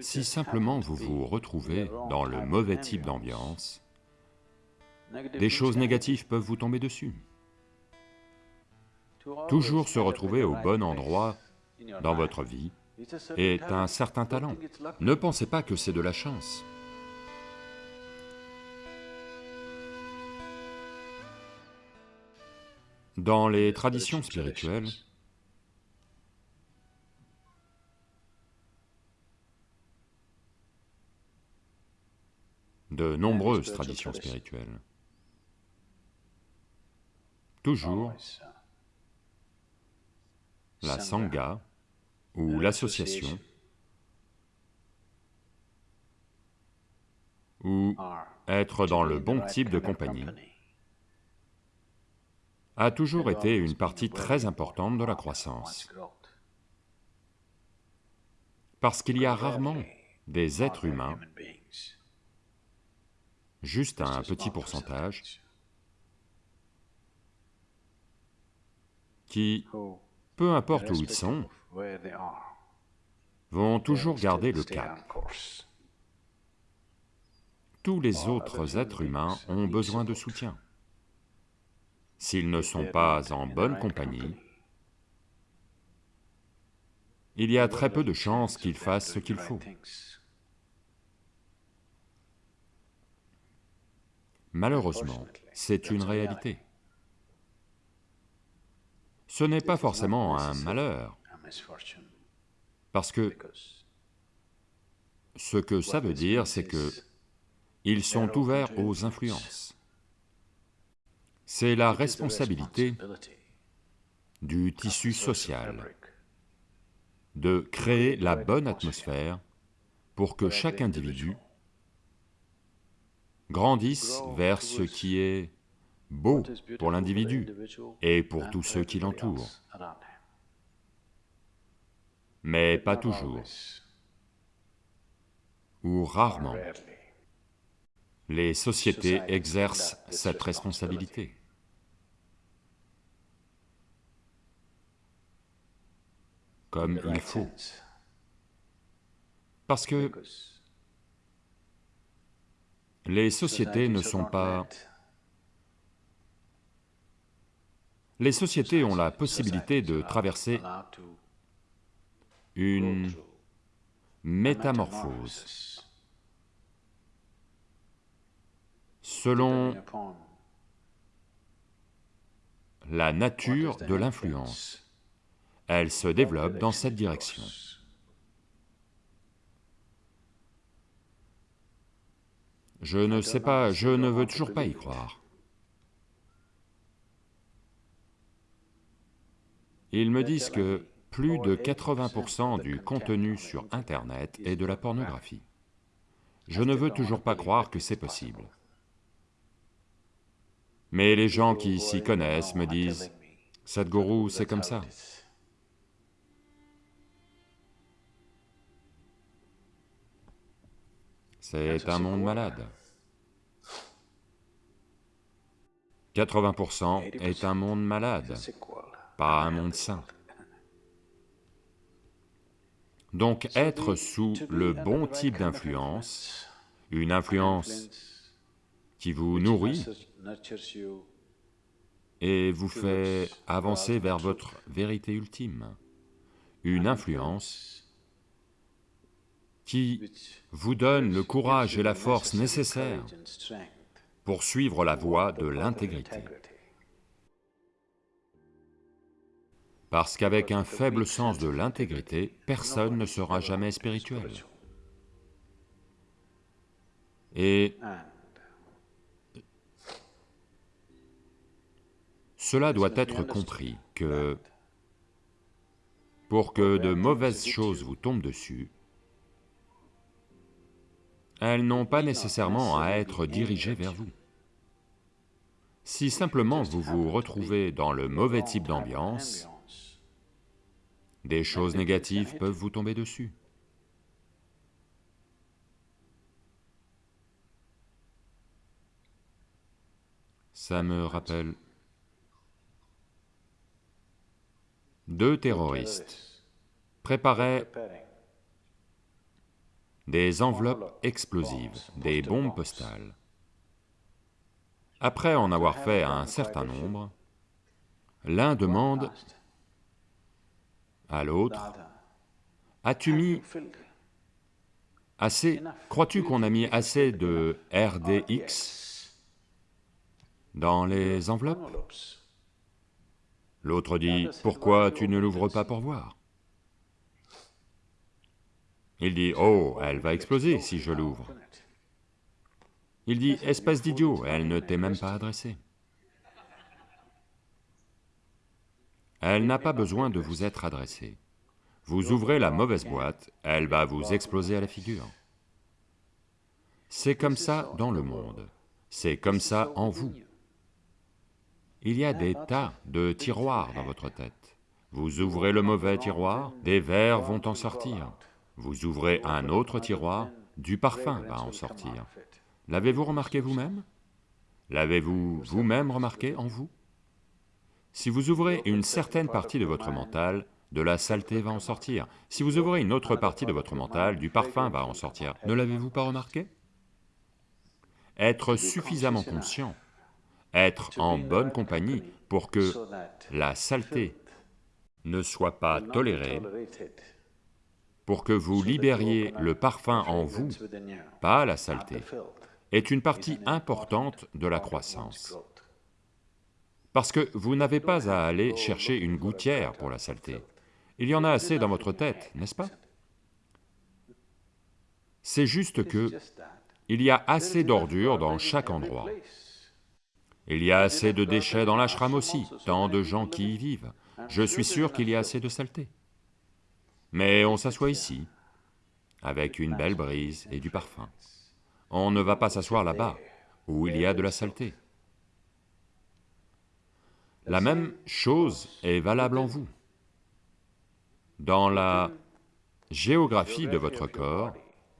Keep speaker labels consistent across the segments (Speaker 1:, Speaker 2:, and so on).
Speaker 1: Si simplement vous vous retrouvez dans le mauvais type d'ambiance, des choses négatives peuvent vous tomber dessus. Toujours se retrouver au bon endroit dans votre vie est un certain talent. Ne pensez pas que c'est de la chance. Dans les traditions spirituelles, de nombreuses traditions spirituelles, toujours la Sangha. ou l'association ou être dans le bon type de compagnie. a toujours été une partie très importante de la croissance. Parce qu'il y a rarement des êtres humains, juste un petit pourcentage, qui, peu importe où ils sont, vont toujours garder le cap. Tous les autres êtres humains ont besoin de soutien. S'ils ne sont pas en bonne compagnie, il y a très peu de chances qu'ils fassent ce qu'il faut. Malheureusement, c'est une réalité. Ce n'est pas forcément un malheur, parce que ce que ça veut dire, c'est que ils sont ouverts aux influences. C'est la responsabilité du tissu social de créer la bonne atmosphère pour que chaque individu grandisse vers ce qui est beau pour l'individu et pour tous ceux qui l'entourent. Mais pas toujours, ou rarement, les sociétés exercent cette responsabilité. comme il faut. Parce que les sociétés ne sont pas... Les sociétés ont la possibilité de traverser une métamorphose selon la nature de l'influence. Elle se développe dans cette direction. Je ne sais pas, je ne veux toujours pas y croire. Ils me disent que plus de 80% du contenu sur Internet est de la pornographie. Je ne veux toujours pas croire que c'est possible. Mais les gens qui s'y connaissent me disent, « Sadhguru, c'est comme ça. » C'est un monde malade. 80% est un monde malade, pas un monde sain. Donc être sous le bon type d'influence, une influence qui vous nourrit et vous fait avancer vers votre vérité ultime, une influence qui vous donne le courage et la force nécessaires pour suivre la voie de l'intégrité. Parce qu'avec un faible sens de l'intégrité, personne ne sera jamais spirituel. Et cela doit être compris que pour que de mauvaises choses vous tombent dessus, elles n'ont pas nécessairement à être dirigées vers vous. Si simplement vous vous retrouvez dans le mauvais type d'ambiance, des choses négatives peuvent vous tomber dessus. Ça me rappelle deux terroristes préparaient des enveloppes explosives, des bombes postales. Après en avoir fait un certain nombre, l'un demande à l'autre, as-tu mis assez, crois-tu qu'on a mis assez de RDX dans les enveloppes? L'autre dit, pourquoi tu ne l'ouvres pas pour voir? Il dit, oh, elle va exploser si je l'ouvre. Il dit, espèce d'idiot, elle ne t'est même pas adressée. Elle n'a pas besoin de vous être adressée. Vous ouvrez la mauvaise boîte, elle va vous exploser à la figure. C'est comme ça dans le monde, c'est comme ça en vous. Il y a des tas de tiroirs dans votre tête. Vous ouvrez le mauvais tiroir, des vers vont en sortir. Vous ouvrez un autre tiroir, du parfum va en sortir. L'avez-vous remarqué vous-même? L'avez-vous vous-même remarqué en vous? Si vous ouvrez une certaine partie de votre mental, de la saleté va en sortir. Si vous ouvrez une autre partie de votre mental, du parfum va en sortir. Ne l'avez-vous pas remarqué? Être suffisamment conscient, être en bonne compagnie pour que la saleté ne soit pas tolérée, pour que vous libériez le parfum en vous, pas la saleté, est une partie importante de la croissance. Parce que vous n'avez pas à aller chercher une gouttière pour la saleté. Il y en a assez dans votre tête, n'est-ce pas? C'est juste que il y a assez d'ordures dans chaque endroit. Il y a assez de déchets dans l'ashram aussi, tant de gens qui y vivent. Je suis sûr qu'il y a assez de saleté. Mais on s'assoit ici, avec une belle brise et du parfum. On ne va pas s'asseoir là-bas, où il y a de la saleté. La même chose est valable en vous. Dans la géographie de votre corps,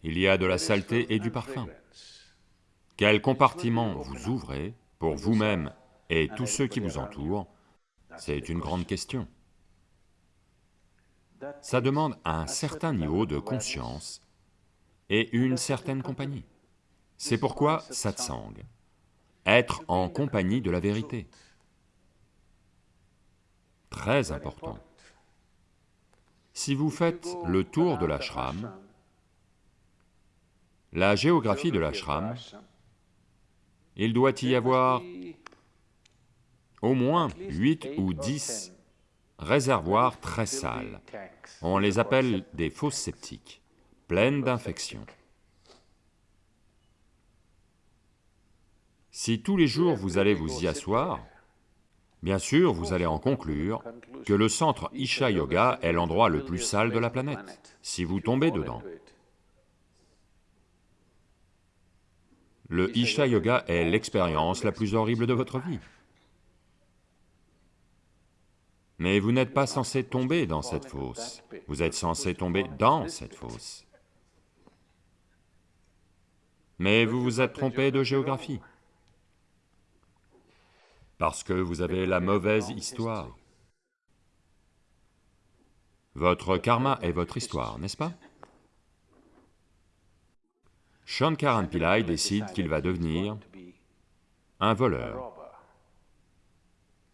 Speaker 1: il y a de la saleté et du parfum. Quel compartiment vous ouvrez pour vous-même et tous ceux qui vous entourent, c'est une grande question. Ça demande un certain niveau de conscience et une certaine compagnie. C'est pourquoi satsang, être en compagnie de la vérité. Très important. Si vous faites le tour de l'ashram, la géographie de l'ashram, il doit y avoir au moins 8 ou 10 réservoirs très sales. On les appelle des fosses septiques, pleines d'infections. Si tous les jours vous allez vous y asseoir, bien sûr vous allez en conclure que le centre Isha Yoga est l'endroit le plus sale de la planète, si vous tombez dedans. Le Isha Yoga est l'expérience la plus horrible de votre vie. Mais vous n'êtes pas censé tomber dans cette fosse, vous êtes censé tomber dans cette fosse. Mais vous vous êtes trompé de géographie parce que vous avez la mauvaise histoire. Votre karma est votre histoire, n'est-ce pas? Shankaran Pillai décide qu'il va devenir un voleur,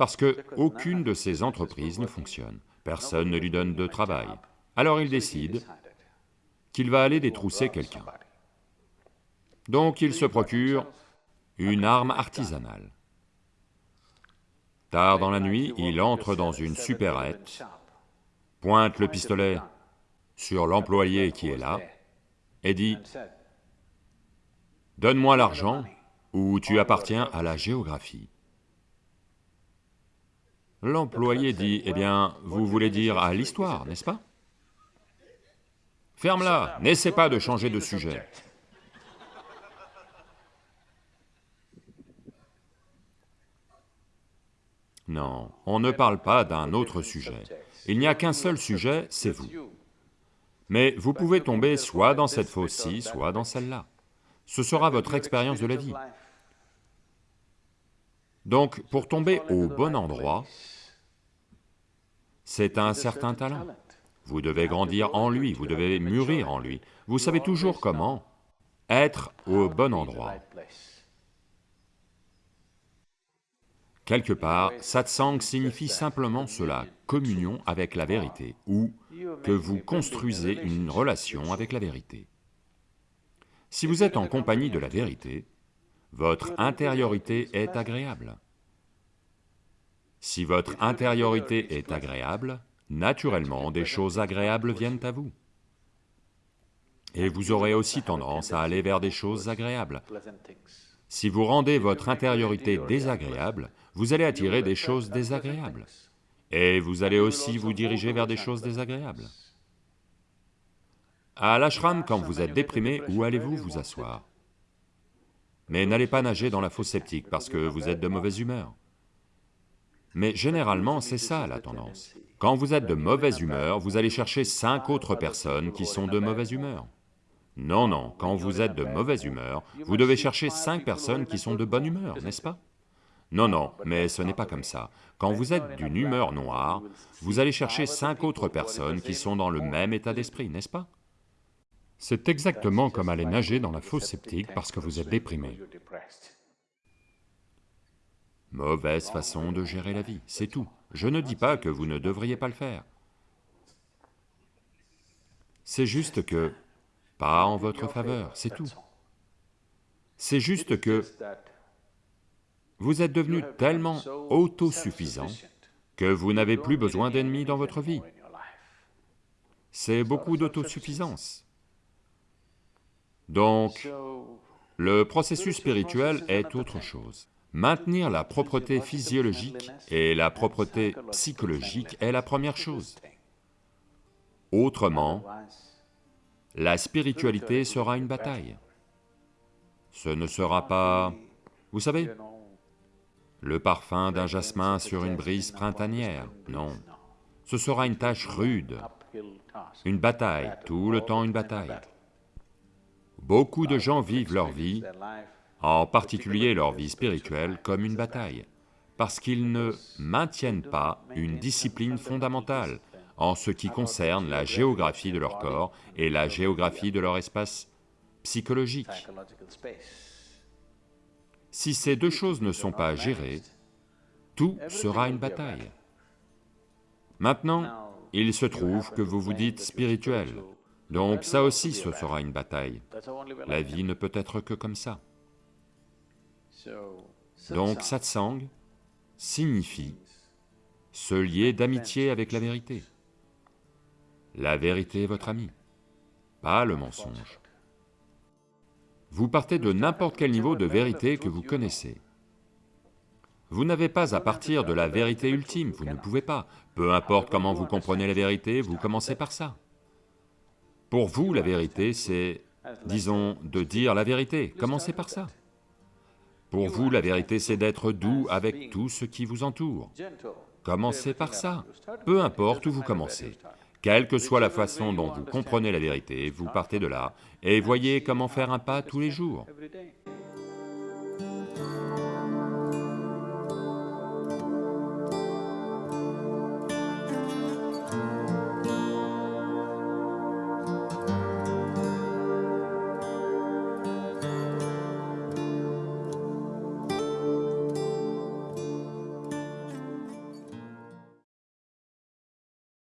Speaker 1: parce que aucune de ses entreprises ne fonctionne, personne ne lui donne de travail. Alors il décide qu'il va aller détrousser quelqu'un. Donc il se procure une arme artisanale. Tard dans la nuit, il entre dans une supérette, pointe le pistolet sur l'employé qui est là, et dit, « Donne-moi l'argent ou tu appartiens à la géographie. » L'employé dit, « Eh bien, vous voulez dire à l'histoire, n'est-ce pas ?»« Ferme-la, n'essaie pas de changer de sujet. » Non, on ne parle pas d'un autre sujet. Il n'y a qu'un seul sujet, c'est vous. Mais vous pouvez tomber soit dans cette fosse-ci, soit dans celle-là. Ce sera votre expérience de la vie. Donc, pour tomber au bon endroit, c'est un certain talent. Vous devez grandir en lui, vous devez mûrir en lui. Vous savez toujours comment être au bon endroit. Quelque part, satsang signifie simplement cela, communion avec la vérité, ou que vous construisez une relation avec la vérité. Si vous êtes en compagnie de la vérité, votre intériorité est agréable. Si votre intériorité est agréable, naturellement des choses agréables viennent à vous. Et vous aurez aussi tendance à aller vers des choses agréables. Si vous rendez votre intériorité désagréable, vous allez attirer des choses désagréables. Et vous allez aussi vous diriger vers des choses désagréables. À l'ashram, quand vous êtes déprimé, où allez-vous vous asseoir? Mais n'allez pas nager dans la fosse sceptique parce que vous êtes de mauvaise humeur. Mais généralement, c'est ça la tendance. Quand vous êtes de mauvaise humeur, vous allez chercher cinq autres personnes qui sont de mauvaise humeur. Non, non, quand vous êtes de mauvaise humeur, vous devez chercher cinq personnes qui sont de bonne humeur, n'est-ce pas? Non, non, mais ce n'est pas comme ça. Quand vous êtes d'une humeur noire, vous allez chercher cinq autres personnes qui sont dans le même état d'esprit, n'est-ce pas? C'est exactement comme aller nager dans la fosse sceptique parce que vous êtes déprimé. Mauvaise façon de gérer la vie, c'est tout. Je ne dis pas que vous ne devriez pas le faire. C'est juste que, pas en votre faveur, c'est tout. C'est juste que vous êtes devenu tellement autosuffisant que vous n'avez plus besoin d'ennemis dans votre vie. C'est beaucoup d'autosuffisance. Donc, le processus spirituel est autre chose. Maintenir la propreté physiologique et la propreté psychologique est la première chose. Autrement, la spiritualité sera une bataille. Ce ne sera pas... Vous savez, le parfum d'un jasmin sur une brise printanière, non. Ce sera une tâche rude, une bataille, tout le temps une bataille. Beaucoup de gens vivent leur vie en particulier leur vie spirituelle, comme une bataille, parce qu'ils ne maintiennent pas une discipline fondamentale en ce qui concerne la géographie de leur corps et la géographie de leur espace psychologique. Si ces deux choses ne sont pas gérées, tout sera une bataille. Maintenant, il se trouve que vous vous dites spirituel, donc ça aussi ce sera une bataille. La vie ne peut être que comme ça. Donc satsang signifie se lier d'amitié avec la vérité. La vérité est votre ami, pas le mensonge. Vous partez de n'importe quel niveau de vérité que vous connaissez. Vous n'avez pas à partir de la vérité ultime, vous ne pouvez pas. Peu importe comment vous comprenez la vérité, vous commencez par ça. Pour vous, la vérité, c'est, disons, de dire la vérité, commencez par ça. Pour vous, la vérité, c'est d'être doux avec tout ce qui vous entoure. Commencez par ça, peu importe où vous commencez. Quelle que soit la façon dont vous comprenez la vérité, vous partez de là et voyez comment faire un pas tous les jours.